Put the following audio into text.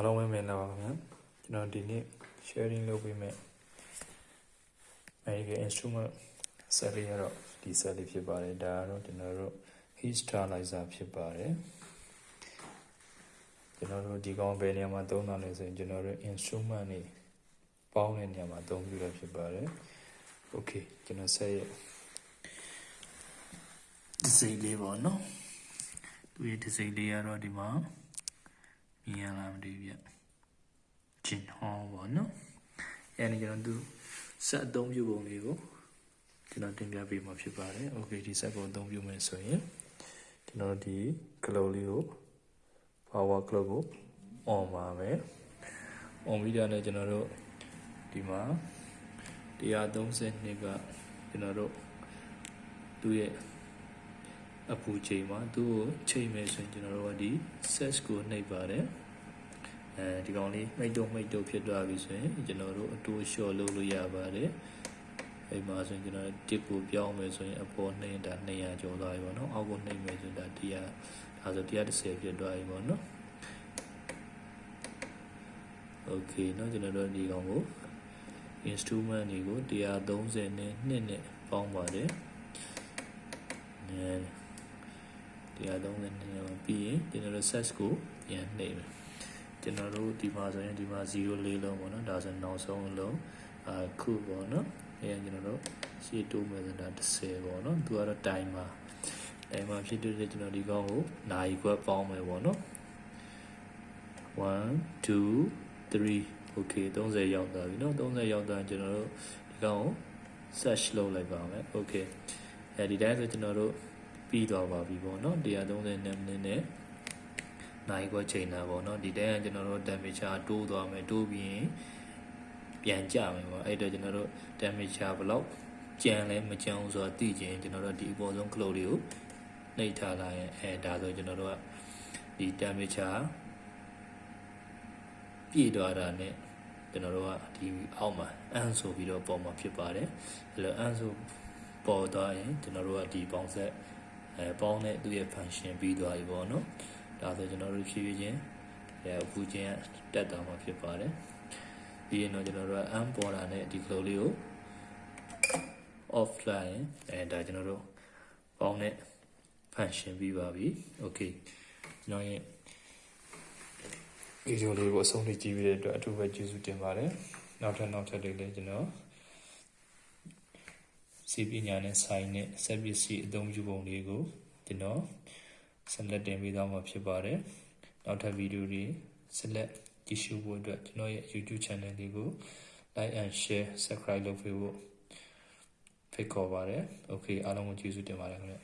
အားလုံးပဲမင်္ဂလာပါခင်ဗျာကျွန်တော်ဒီနေ့ sharing လုပ်ပေးမယ် American instrument set လေးရတော့ဒီ set လေးဖြစ်ပါတယ်ဒါကတော့ကျွန်တော်တို့ heat sterilizer ဖြစ်ပါတယ်ကျွန်တော်တို့ဒီကောင်ဘယ်နေရာမှာသုံးတာလဲဆိုရင်ကျွန်တော်တို့ instrument တွေပေါင်းတဲ့နေရာမှာသုံးပြီးတော့ဖြစ်ပါတယ် okay ကျွန်တော် set ရဲ့ဒီစိတ်လေးပေါ့နော်သူရဲ့ဒီစိတ်လေးကတော့ဒီမှာ မြင်ရလားမသိဘူးဗျဂျင်ဟောပေါ့နော်အဲ့ဒီကျွန်တော်သူဆက်အသုံးပြုပုံလေးကိုကျွန်တော်တင်ပြပေးမှာဖြစ်ပါတယ်โอเคဒီဆက်ကိုအသုံးပြုမယ်ဆိုရင်ကျွန်တော်ဒီ cloud လေးကို power cloud ကို on ပါမယ် on ပြီးတော့လည်းကျွန်တော်တို့ဒီမှာ132ကကျွန်တော်တို့သူ့ရဲ့ အပူချိန်မှာသူ့ကိုချိန်မယ်ဆိုရင်ကျွန်တော်တို့ကဒီ set ကိုနှိပ်ပါတယ်အဲဒီကောင်လေးမိတ်တုံမိတ်တုံဖြစ်သွားပြီဆိုရင်ကျွန်တော်တို့အတူလျှော့လုပ်လို့ရပါတယ်အဲ့မှာဆိုရင်ကျွန်တော်တစ်ကိုပြောင်းမယ်ဆိုရင်အပေါ်နှိပ်တာ200ကျော်သွားပြီပေါ့နော်အောက်ကိုနှိပ်မယ်ဆိုရင်ဒါ100ဒါဆို130ဖြစ်သွားပြီပေါ့နော်โอเคเนาะကျွန်တော်တို့ဒီကောင်ကို instrument တွေကို130နဲ့2နဲ့ပေါင်းပါတယ်အဲ 130နဲ့ပြီးရင်ကျွန်တော်တို့ set ကိုပြန်နှိပ်မယ်ကျွန်တော်တို့ဒီမှာဆိုရင်ဒီမှာ0လေးလုံးပေါ့နော်ဒါဆိုနောက်ဆုံးအလုံးအခုပေါ့နော်အဲကျွန်တော်တို့ရှေ့တိုးမယ်ဆိုတာ30ပေါ့နော်သူကတော့ timer timer ဖြစ်တဲ့ကျွန်တော်ဒီကောင်ကိုနိုင်ခွဲပေါင်းမယ်ပေါ့နော်1 2 3 okay 30ရောက်သွားပြီเนาะ30ရောက်သွားကျွန်တော်တို့ဒီကောင်ကို search လုပ်လိုက်ပါမယ် okay အဲဒီတိုင်းဆိုကျွန်တော်တို့ ပြီးသွားပါပြီပေါ့နော်132မိနစ်နဲ့နိုင်ခွက်ချိန်တာပေါ့နော်ဒီတိုင်းကကျွန်တော်တို့ temperature တိုးသွားမယ်တိုးပြီးရင်ပြန်ကြမယ်ပေါ့အဲ့တော့ကျွန်တော်တို့ temperature ဘလောက်ကြံလဲမကြံဘူးဆိုတာသိချင်ကျွန်တော်တို့ဒီအပေါ်ဆုံး cloud တွေကိုနှိပ်ထားလိုက်ရင်အဲဒါဆိုကျွန်တော်တို့ကဒီ temperature ပြည့်သွားတာနဲ့ကျွန်တော်တို့ကဒီအောက်မှာအန်ဆိုပြီးတော့ပေါ်မှာဖြစ်ပါတယ်အဲ့လိုအန်ဆိုပေါ်သွားရင်ကျွန်တော်တို့ကဒီပေါင်းဆက် အဲပေါင်းတဲ့သူ့ရဲ့ function ပြီးသွားပြီပေါ့နော်ဒါဆိုကျွန်တော်တို့ဖြည်းဖြည်းချင်းအဲအပူချင်းတက်သွားမှာဖြစ်ပါတယ်ပြီးရင်တော့ကျွန်တော်တို့ကအန်ပေါ်တာနဲ့ဒီ flow လေးကို offline အဲဒါကျွန်တော်တို့ပေါင်းတဲ့ function ပြီးပါပြီ okay ကျွန်တော်ရဲ့ဗီဒီယိုလေးကိုအဆုံးထိကြည့်ပြီးတဲ့အတွက်အထူးပဲကျေးဇူးတင်ပါတယ်နောက်ထပ်နောက်ထပ်လေးလည်းကျွန်တော် စီပညာနဲ့ဆိုင်နဲ့ဆက်ပစ္စည်းအသုံးပြုပုံလေးကိုကျွန်တော်ဆက်လက်တင်ပေးသွားမှာဖြစ်ပါတယ်နောက်ထပ်ဗီဒီယိုတွေဆက်လက်ကြည့်ရှုဖို့အတွက်ကျွန်တော်ရဲ့ YouTube channel လေးကို like and share subscribe လုပ်ပေးဖို့ဖိတ်ခေါ်ပါတယ် okay အားလုံးကိုကျေးဇူးတင်ပါတယ်ခင်ဗျ